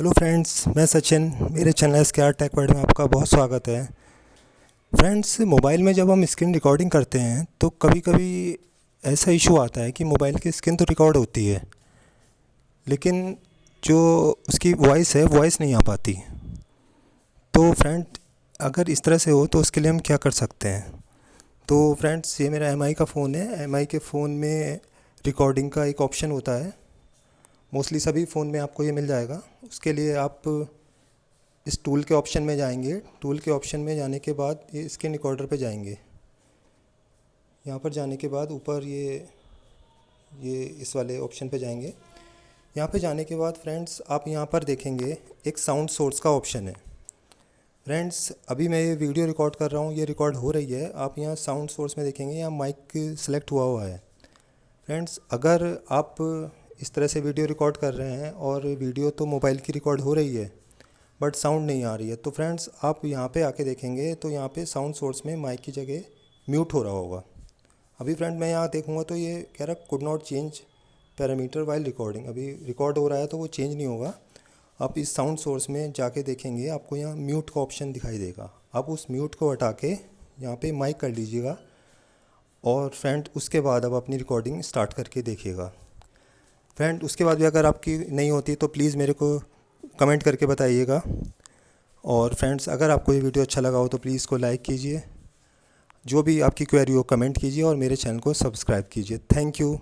Hello friends मैं सचिन, मेरे channel S K R tech world में आपका बहुत स्वागत है। फ्रेंड्स मोबाइल में जब हम स्क्रीन रिकॉर्डिंग करते हैं तो कभी कभी ऐसा इशू आता है कि मोबाइल की स्क्रीन तो रिकॉर्ड होती है, लेकिन जो उसकी वॉइस है वॉइस नहीं आ पाती। तो फ्रेंड अगर इस तरह से हो तो उसके लिए हम क्या कर सकते हैं? तो फ्रेंड्स ये मेरा एम का फ़ोन है। एम के फ़ोन में रिकॉर्डिंग का एक ऑप्शन होता है। मोस्टली सभी फ़ोन में आपको ये मिल जाएगा। उसके लिए आप इस टूल के ऑप्शन में जाएँगे। टूल के ऑप्शन में जाने के बाद ये स्क्रीन रिकॉर्डर पे जाएँगे। यहाँ पर जाने के बाद ऊपर ये ये इस वाले ऑप्शन पे जाएँगे। यहाँ पे जाने के बाद फ्रेंड्स आप यहाँ पर देखेंगे एक साउंड सोर्स का ऑप्शन है। फ्रेंड्स अभी मैं ये वीडियो रिकॉर्ड कर रहा हूँ। ये रिकॉर्ड हो रही है। आप यहाँ साउंड सोर्स में देखेंगे यहाँ माइक सेलेक्ट हुआ हुआ है। फ्रेंड्स अगर आप इस तरह से वीडियो रिकॉर्ड कर रहे हैं और वीडियो तो मोबाइल की रिकॉर्ड हो रही है, बट साउंड नहीं आ रही है। तो फ्रेंड्स, आप यहाँ पे आके देखेंगे तो यहाँ पे साउंड सोर्स में माइक की जगह म्यूट हो रहा होगा। अभी फ्रेंड मैं यहाँ देखूँगा तो ये कह रहा could not change parameter while recording अभी रिकॉर्ड हो रहा है तो वो चेंज नहीं होगा। आप इस साउंड सोर्स में जाके देखेंगे, आपको यहाँ म्यूट का ऑप्शन दिखाई देगा। आप उस म्यूट को हटा के यहाँ पे माइक कर लीजिएगा और फ्रेंड उसके बाद अब अपनी रिकॉर्डिंग स्टार्ट करके देखिएगा। फ्रेंड उसके बाद भी अगर आपकी नहीं होती तो प्लीज़ मेरे को कमेंट करके बताइएगा। और फ्रेंड्स अगर आपको ये वीडियो अच्छा लगा हो तो प्लीज़ इसको लाइक कीजिए। जो भी आपकी क्वेरी हो कमेंट कीजिए और मेरे चैनल को सब्सक्राइब कीजिए। Thank you